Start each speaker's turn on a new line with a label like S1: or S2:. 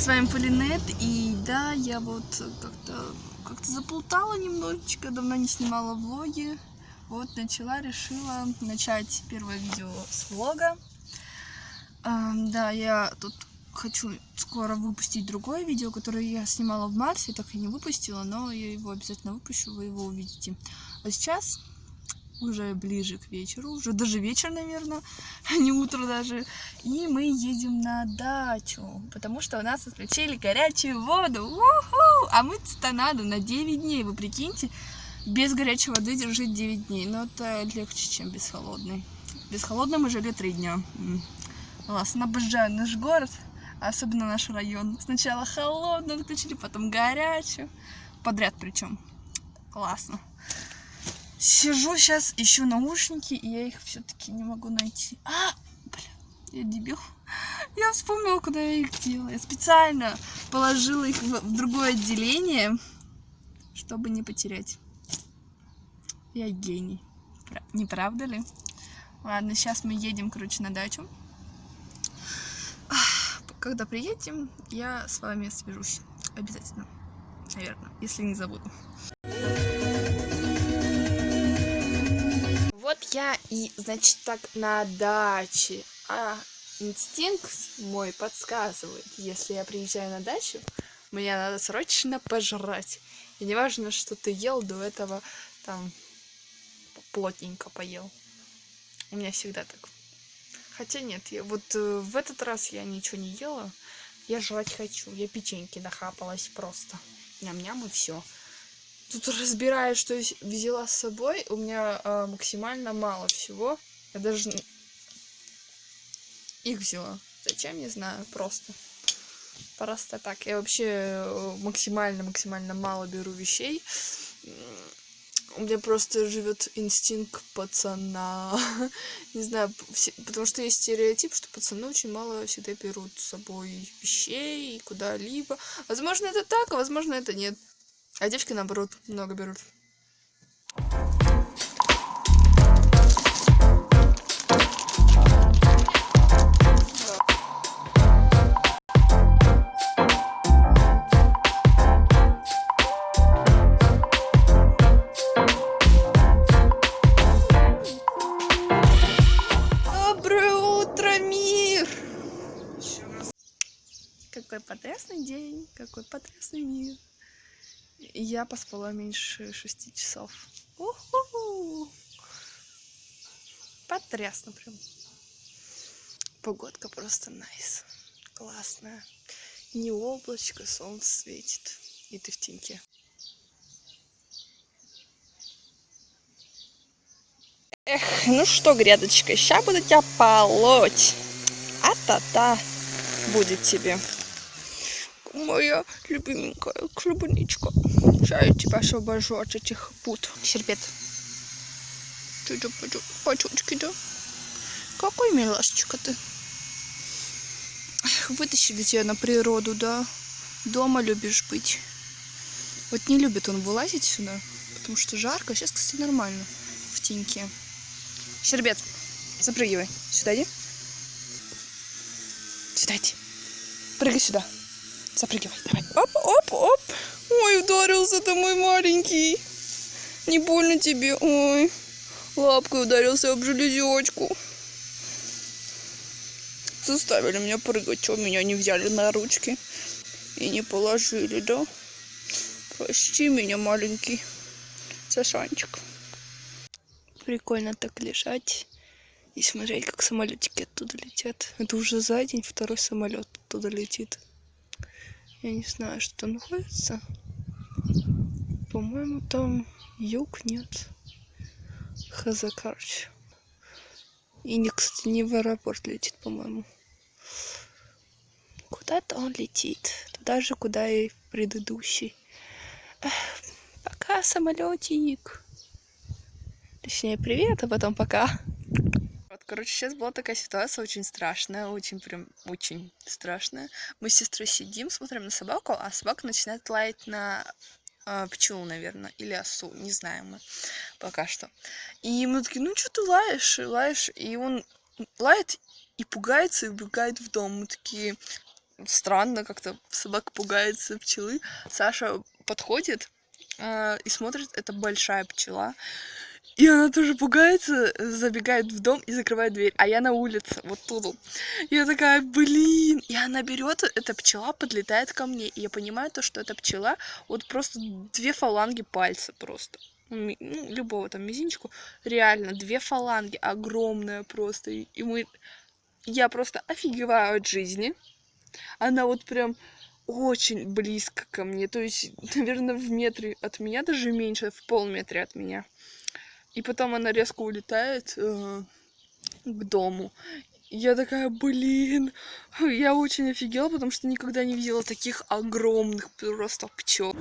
S1: С вами Полинет, и да, я вот как-то как заплутала немножечко, давно не снимала влоги, вот начала, решила начать первое видео с влога. А, да, я тут хочу скоро выпустить другое видео, которое я снимала в марте, так и не выпустила, но я его обязательно выпущу, вы его увидите. А сейчас уже ближе к вечеру, уже даже вечер, наверное, а не утро даже. И мы едем на дачу, потому что у нас отключили горячую воду. У-ху! А мыться-то надо на 9 дней, вы прикиньте, без горячей воды держать 9 дней. Но это легче, чем без холодной. Без холодной мы жили 3 дня. Классно, обожаю наш город, особенно наш район. Сначала холодную отключили, потом горячую. Подряд причем. Классно. Сижу сейчас, ищу наушники, и я их все-таки не могу найти. А, бля, я дебил. Я вспомнила, куда я их делала. Я специально положила их в, в другое отделение, чтобы не потерять. Я гений. Не правда ли? Ладно, сейчас мы едем, короче, на дачу. Когда приедем, я с вами свяжусь. Обязательно. Наверное, если не забуду. Я и, значит, так на даче. А инстинкт мой подсказывает, если я приезжаю на дачу, мне надо срочно пожрать. И не важно, что ты ел до этого, там, плотненько поел. У меня всегда так. Хотя нет, я, вот э, в этот раз я ничего не ела. Я жрать хочу. Я печеньки нахапалась просто. Ням-ням и все. Тут разбираю, что взяла с собой. У меня э, максимально мало всего. Я даже их взяла. Зачем, не знаю, просто. Просто так. Я вообще максимально-максимально мало беру вещей. У меня просто живет инстинкт пацана. не знаю, потому что есть стереотип, что пацаны очень мало всегда берут с собой вещей куда-либо. Возможно, это так, а возможно, это нет. А девочки, наоборот, много берут. Какой потрясный день, какой потрясный мир. Я поспала меньше шести часов. У-ху-ху. Потрясно прям. Погодка просто найс. Классная. Не облачко, солнце светит. И ты в теньке. Эх, ну что, грядочка, сейчас буду тебя полоть. А-та-та будет тебе моя любименькая клубничка. Сейчас я тебя освобожу от этих пут. Щербет. Почучки, да? Какой милашечка ты. Вытащили тебя на природу, да? Дома любишь быть. Вот не любит он вылазить сюда, потому что жарко. Сейчас, кстати, нормально в теньке. Щербет, запрыгивай. Сюда иди. Сюда иди. Прыгай сюда. Запрыгивай, давай. Оп, оп, оп. Ой, ударился ты мой маленький. Не больно тебе? Ой, лапкой ударился об железечку. Заставили меня прыгать. Чего меня не взяли на ручки и не положили, да? Прости меня, маленький Сашанчик. Прикольно так лежать и смотреть, как самолетики оттуда летят. Это уже за день второй самолет оттуда летит. Я не знаю, что находится. По-моему, там юг нет. Хз, короче. И, не, кстати, не в аэропорт летит, по-моему. Куда-то он летит. Туда же, куда и предыдущий. Эх, пока, самолетик. Точнее, привет, а потом пока. Короче, сейчас была такая ситуация очень страшная, очень прям, очень страшная. Мы с сестрой сидим, смотрим на собаку, а собака начинает лаять на э, пчелу, наверное, или осу, не знаем мы пока что. И мы такие, ну что ты лаешь, лаешь, и он лает и пугается, и убегает в дом. Мы такие, странно, как-то собака пугается пчелы. Саша подходит э, и смотрит, это большая пчела. И она тоже пугается, забегает в дом и закрывает дверь. А я на улице, вот тут. Я такая, блин. И она берет, эта пчела подлетает ко мне. И я понимаю то, что эта пчела, вот просто две фаланги пальца просто. Ну, любого там мизинчику. Реально, две фаланги, огромная просто. И мы... Я просто офигеваю от жизни. Она вот прям очень близко ко мне. То есть, наверное, в метре от меня, даже меньше, в полметре от меня. И потом она резко улетает э, к дому. Я такая, блин, я очень офигела, потому что никогда не видела таких огромных просто пчел.